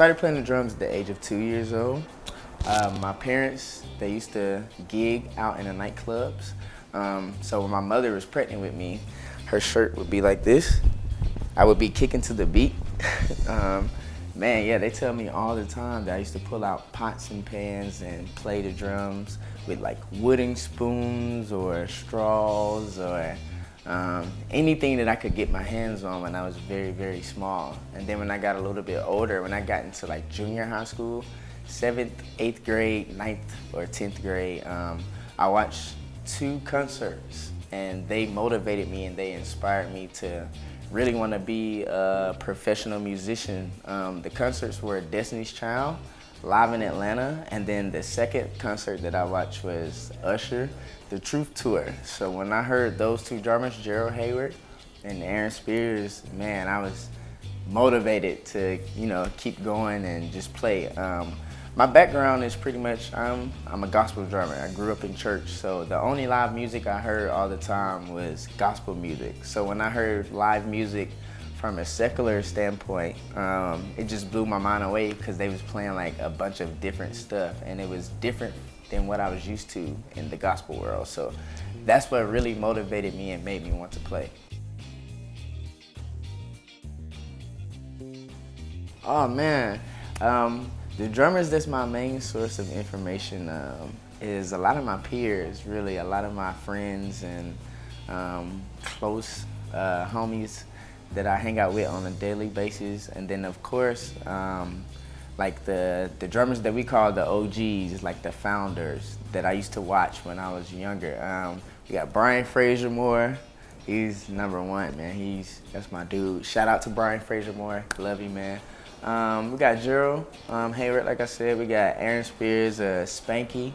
Started playing the drums at the age of two years old. Uh, my parents, they used to gig out in the nightclubs. Um, so when my mother was pregnant with me, her shirt would be like this. I would be kicking to the beat. um, man, yeah, they tell me all the time that I used to pull out pots and pans and play the drums with like wooden spoons or straws or um, anything that I could get my hands on when I was very, very small. And then when I got a little bit older, when I got into like junior high school, seventh, eighth grade, ninth or 10th grade, um, I watched two concerts and they motivated me and they inspired me to really want to be a professional musician. Um, the concerts were Destiny's Child, live in Atlanta, and then the second concert that I watched was Usher, the Truth Tour. So when I heard those two drummers, Gerald Heyward and Aaron Spears, man, I was motivated to, you know, keep going and just play. Um, my background is pretty much, I'm, I'm a gospel drummer. I grew up in church, so the only live music I heard all the time was gospel music. So when I heard live music from a secular standpoint, um, it just blew my mind away because they was playing like a bunch of different stuff and it was different than what I was used to in the gospel world. So that's what really motivated me and made me want to play. Oh man, um, the drummers that's my main source of information um, is a lot of my peers, really, a lot of my friends and um, close uh, homies that I hang out with on a daily basis. And then of course, um, like the, the drummers that we call the OGs, like the founders that I used to watch when I was younger. Um, we got Brian Frasier-Moore. He's number one, man. He's, that's my dude. Shout out to Brian Frasier-Moore. Love you, man. Um, we got Gerald um, Heyward, like I said. We got Aaron Spears, uh, Spanky.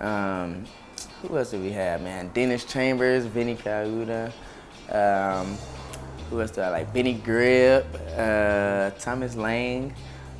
Um, who else do we have, man? Dennis Chambers, Vinnie Colaiuta. Um, who else do I like? Benny Greb, uh, Thomas Lang.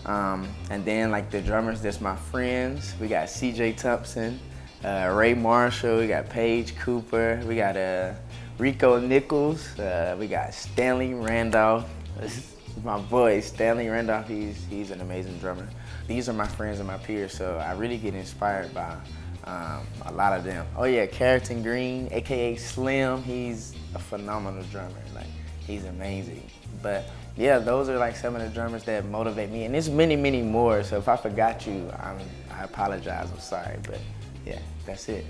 Um, and then like the drummers, that's my friends. We got CJ Thompson, uh, Ray Marshall, we got Paige Cooper, we got uh, Rico Nichols, uh, we got Stanley Randolph my boy, Stanley Randolph, he's, he's an amazing drummer. These are my friends and my peers, so I really get inspired by um, a lot of them. Oh yeah, Carrington Green, AKA Slim, he's a phenomenal drummer. Like, he's amazing. But yeah, those are like some of the drummers that motivate me. And there's many, many more, so if I forgot you, I'm, I apologize, I'm sorry, but yeah, that's it.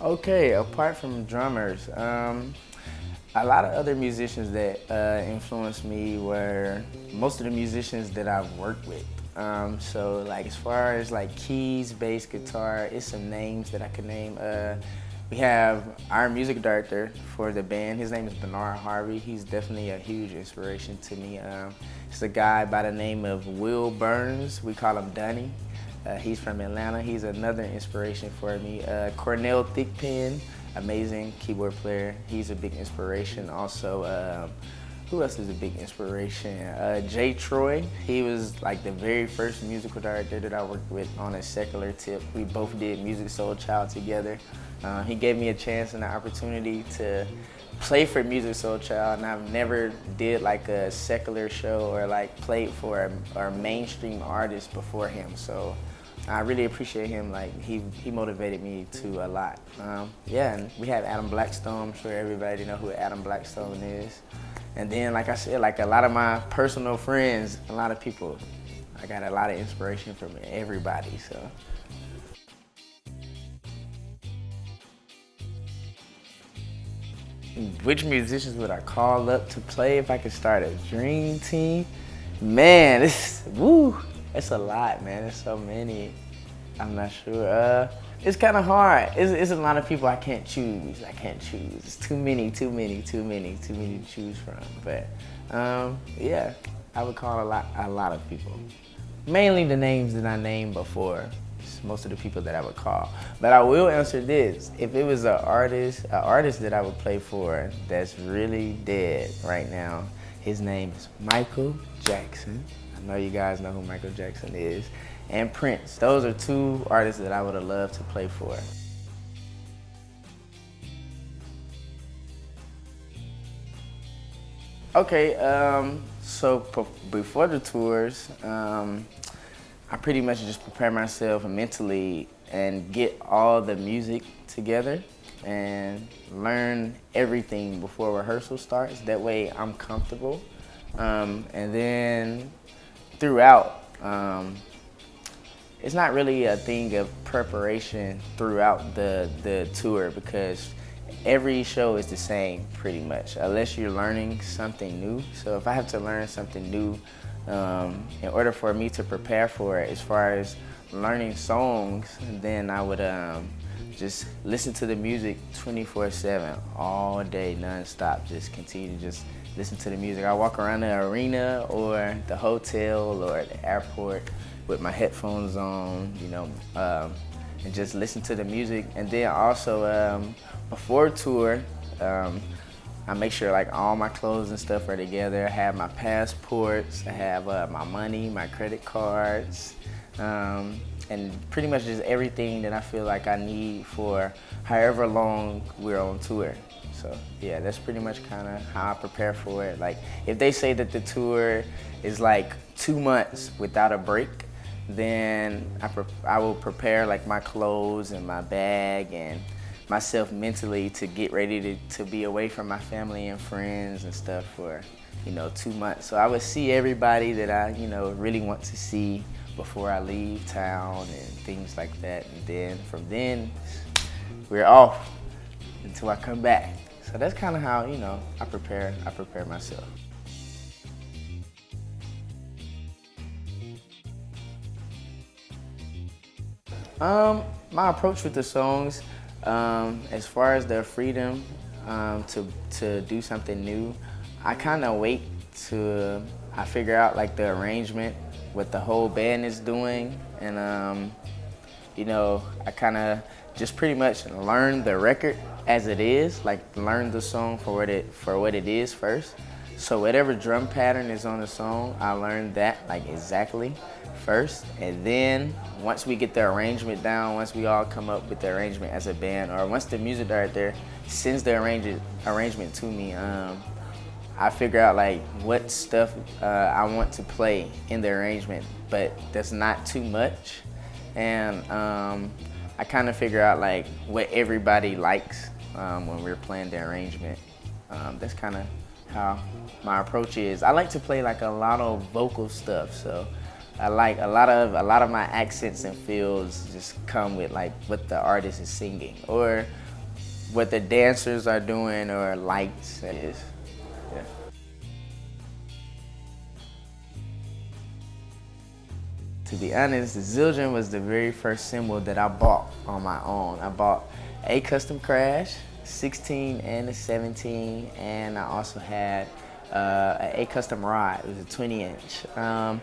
Okay, apart from drummers, um, a lot of other musicians that uh, influenced me were most of the musicians that I've worked with. Um, so like as far as like keys, bass, guitar, it's some names that I could name. Uh, we have our music director for the band. His name is Bernard Harvey. He's definitely a huge inspiration to me. Um, it's a guy by the name of Will Burns. We call him Dunny. Uh, he's from Atlanta. He's another inspiration for me. Uh, Cornell Thickpen amazing keyboard player. He's a big inspiration. Also, um, who else is a big inspiration? Uh, Jay Troy. He was like the very first musical director that I worked with on a secular tip. We both did Musiq Soulchild together. Uh, he gave me a chance and an opportunity to play for Musiq Soulchild, and I've never did like a secular show or like played for a, a mainstream artist before him. So I really appreciate him. Like he he motivated me to a lot. Um, yeah, and we have Adam Blackstone. I'm sure everybody know who Adam Blackstone is. And then, like I said, like a lot of my personal friends, a lot of people. I got a lot of inspiration from everybody. So. Which musicians would I call up to play if I could start a dream team? Man, this woo. It's a lot, man. There's so many. I'm not sure. Uh, it's kind of hard. It's, it's, a lot of people I can't choose. I can't choose. It's too many, too many, too many, too many to choose from. But um, yeah, I would call a lot, a lot of people. Mainly the names that I named before. Most of the people that I would call. But I will answer this. If it was an artist, an artist that I would play for that's really dead right now, his name is Michael Jackson I know you guys know who Michael Jackson is, and Prince. Those are two artists that I would have loved to play for. Okay, um, so before the tours, um, I pretty much just prepare myself mentally and get all the music together and learn everything before rehearsal starts. That way I'm comfortable. Um, and then throughout, um, it's not really a thing of preparation throughout the, the tour because every show is the same pretty much, unless you're learning something new. So if I have to learn something new, um, in order for me to prepare for it, as far as learning songs, then I would um, just listen to the music 24-7, all day, non-stop. Just continue to just listen to the music. I walk around the arena or the hotel or the airport with my headphones on, you know, um, and just listen to the music. And then also um, before tour, um, I make sure like all my clothes and stuff are together. I have my passports, I have uh, my money, my credit cards, um, and pretty much just everything that I feel like I need for however long we're on tour. So yeah, that's pretty much kind of how I prepare for it. Like if they say that the tour is like two months without a break, then I, I will prepare like my clothes and my bag and myself mentally to get ready to, to be away from my family and friends and stuff for, you know, two months. So I would see everybody that I, you know, really want to see before I leave town and things like that. And then from then, we're off until I come back. So that's kind of how, you know, I prepare, I prepare myself. Um, my approach with the songs, um, as far as the freedom um, to, to do something new, I kind of wait to I figure out like the arrangement, what the whole band is doing, and um, you know, I kind of just pretty much learn the record as it is, like learn the song for what it for what it is first. So whatever drum pattern is on the song, I learned that like exactly first. And then once we get the arrangement down, once we all come up with the arrangement as a band, or once the music director sends the arrangement, arrangement to me, um, I figure out like what stuff uh, I want to play in the arrangement, but that's not too much. And um, I kind of figure out like what everybody likes um, when we're playing the arrangement. Um, that's kind of how my approach is. I like to play like a lot of vocal stuff, so I like a lot of a lot of my accents and feels just come with like what the artist is singing or what the dancers are doing or lights is. To be honest, the Zildjian was the very first cymbal that I bought on my own. I bought a custom crash, 16 and a 17, and I also had uh, a custom ride. It was a 20 inch. Um,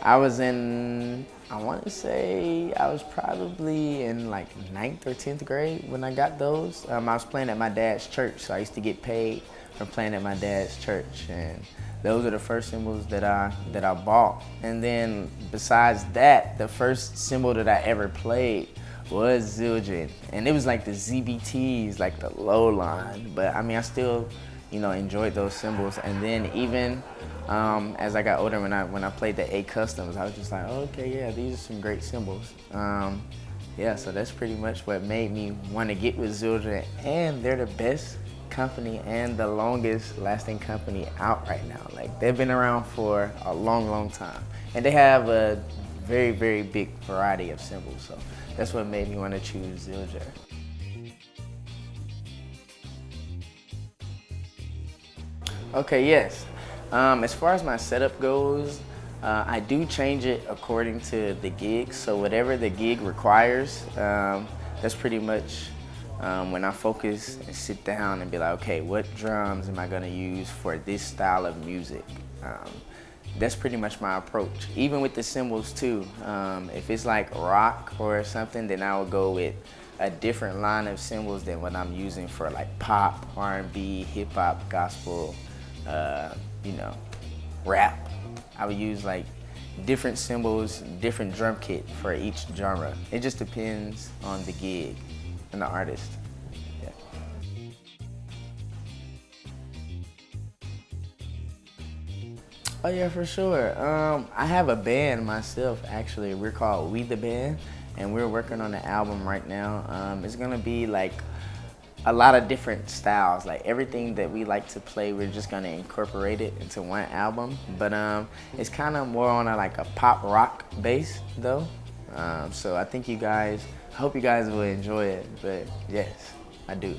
I was in, I want to say, I was probably in like ninth or 10th grade when I got those. Um, I was playing at my dad's church, so I used to get paid from playing at my dad's church. And those are the first cymbals that I, that I bought. And then besides that, the first cymbal that I ever played was Zildjian. And it was like the ZBTs, like the low line. But I mean, I still, you know, enjoyed those cymbals. And then even um, as I got older, when I when I played the A Customs, I was just like, oh, okay, yeah, these are some great cymbals. Um, yeah, so that's pretty much what made me want to get with Zildjian, and they're the best company and the longest lasting company out right now. Like they've been around for a long, long time, and they have a very, very big variety of cymbals. So that's what made me want to choose Zildjian. Okay, yes. Um, as far as my setup goes, uh, I do change it according to the gig. So whatever the gig requires, um, that's pretty much um, when I focus and sit down and be like, okay, what drums am I gonna use for this style of music? Um, that's pretty much my approach. Even with the cymbals too. Um, if it's like rock or something, then I will go with a different line of cymbals than what I'm using for like pop, R&B, hip hop, gospel, uh, you know, rap. I would use like different cymbals, different drum kit for each genre. It just depends on the gig and the artist. Oh yeah, for sure. Um, I have a band myself. Actually, we're called We the Band, and we're working on an album right now. Um, it's gonna be like a lot of different styles. Like everything that we like to play, we're just gonna incorporate it into one album. But um, it's kind of more on a like a pop rock base though. Um, so I think you guys, I hope you guys will enjoy it. But yes, I do.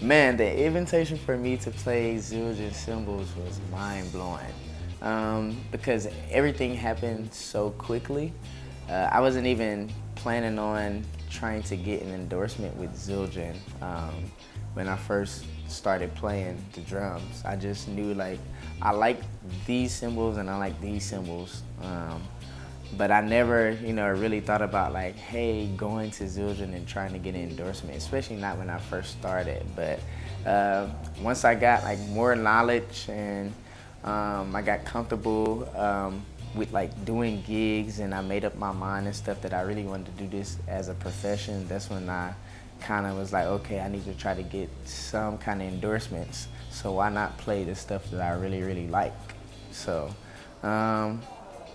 Man, the invitation for me to play Zildjian cymbals was mind blowing um, because everything happened so quickly. Uh, I wasn't even planning on trying to get an endorsement with Zildjian um, when I first started playing the drums. I just knew like I like these cymbals and I like these cymbals. Um, but I never, you know, really thought about like, hey, going to Zildjian and trying to get an endorsement, especially not when I first started. But uh, once I got like more knowledge and um, I got comfortable um, with like doing gigs and I made up my mind and stuff that I really wanted to do this as a profession, that's when I kind of was like, okay, I need to try to get some kind of endorsements. So why not play the stuff that I really, really like? So, um,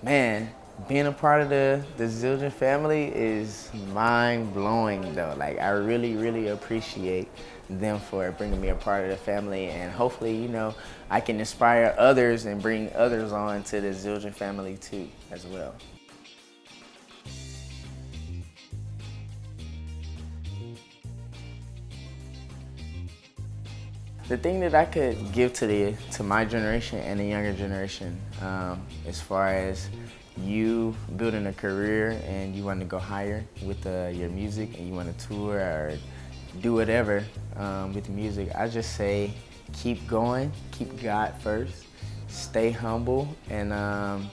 man, being a part of the, the Zildjian family is mind blowing though. Like I really, really appreciate them for bringing me a part of the family and hopefully, you know, I can inspire others and bring others on to the Zildjian family too as well. The thing that I could give to the to my generation and the younger generation, um, as far as you building a career and you want to go higher with uh, your music and you want to tour or do whatever um, with music, I just say keep going, keep God first, stay humble, and um,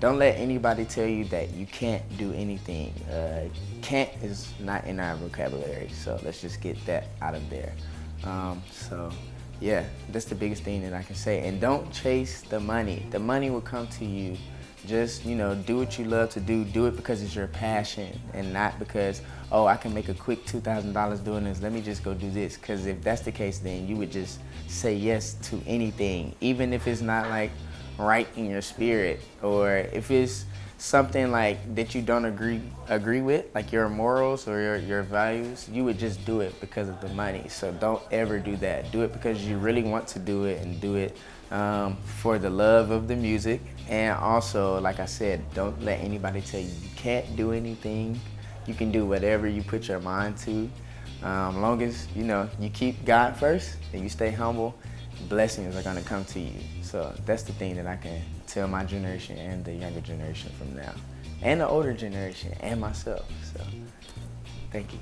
don't let anybody tell you that you can't do anything. Uh, can't is not in our vocabulary, so let's just get that out of there. Um, so yeah, that's the biggest thing that I can say. And don't chase the money. The money will come to you just, you know, do what you love to do. Do it because it's your passion and not because, oh, I can make a quick $2,000 doing this. Let me just go do this. Because if that's the case, then you would just say yes to anything, even if it's not like right in your spirit or if it's something like that you don't agree agree with, like your morals or your, your values, you would just do it because of the money. So don't ever do that. Do it because you really want to do it and do it um, for the love of the music. And also, like I said, don't let anybody tell you you can't do anything. You can do whatever you put your mind to. Um, long as, you know, you keep God first and you stay humble, blessings are gonna come to you. So that's the thing that I can tell my generation and the younger generation from now. And the older generation and myself. So thank you.